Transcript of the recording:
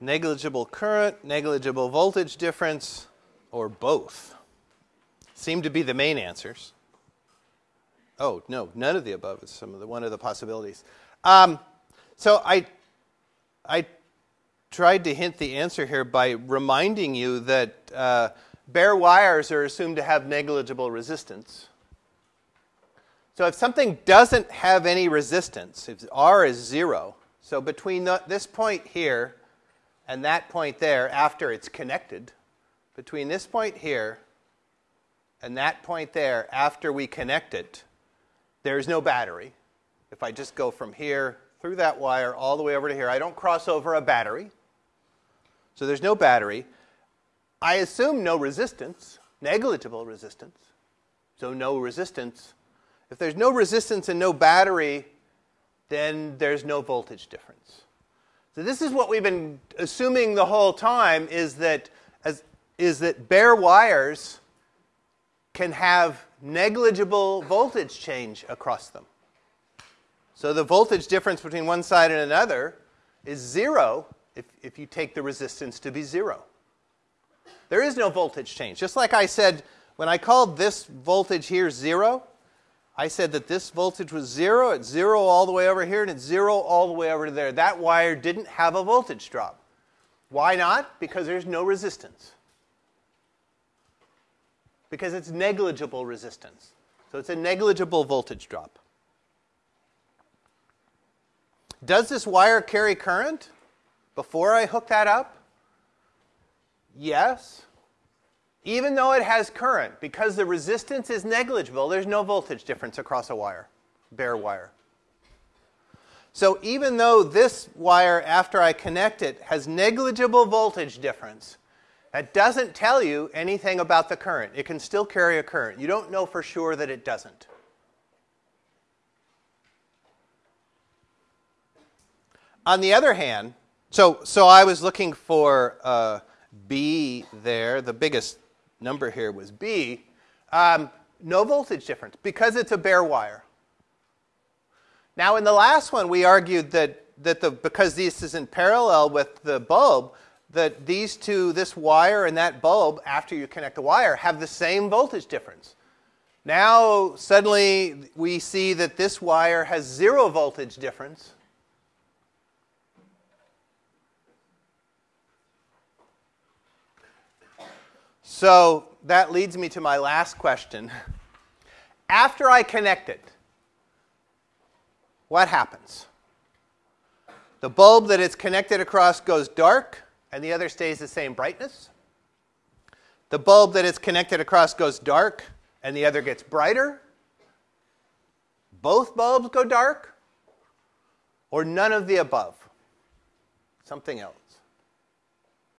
negligible current, negligible voltage difference, or both seem to be the main answers. Oh, no, none of the above is some of the, one of the possibilities. Um, so I, I tried to hint the answer here by reminding you that uh, bare wires are assumed to have negligible resistance. So if something doesn't have any resistance, if R is zero, so between the, this point here and that point there, after it's connected, between this point here and that point there, after we connect it, there's no battery. If I just go from here through that wire all the way over to here, I don't cross over a battery. So there's no battery. I assume no resistance, negligible resistance. So no resistance if there's no resistance and no battery, then there's no voltage difference. So this is what we've been assuming the whole time is that, as, is that bare wires can have negligible voltage change across them. So the voltage difference between one side and another is zero if, if you take the resistance to be zero. There is no voltage change. Just like I said, when I called this voltage here zero, I said that this voltage was zero, it's zero all the way over here, and it's zero all the way over there. That wire didn't have a voltage drop. Why not? Because there's no resistance. Because it's negligible resistance. So it's a negligible voltage drop. Does this wire carry current before I hook that up? Yes even though it has current, because the resistance is negligible, there's no voltage difference across a wire, bare wire. So even though this wire, after I connect it, has negligible voltage difference, that doesn't tell you anything about the current. It can still carry a current. You don't know for sure that it doesn't. On the other hand, so, so I was looking for uh, B there, the biggest number here was B, um, no voltage difference because it's a bare wire. Now, in the last one, we argued that, that the, because this is in parallel with the bulb, that these two, this wire and that bulb, after you connect the wire, have the same voltage difference. Now, suddenly, we see that this wire has zero voltage difference. So that leads me to my last question. After I connect it, what happens? The bulb that it's connected across goes dark, and the other stays the same brightness. The bulb that it's connected across goes dark, and the other gets brighter. Both bulbs go dark, or none of the above. Something else.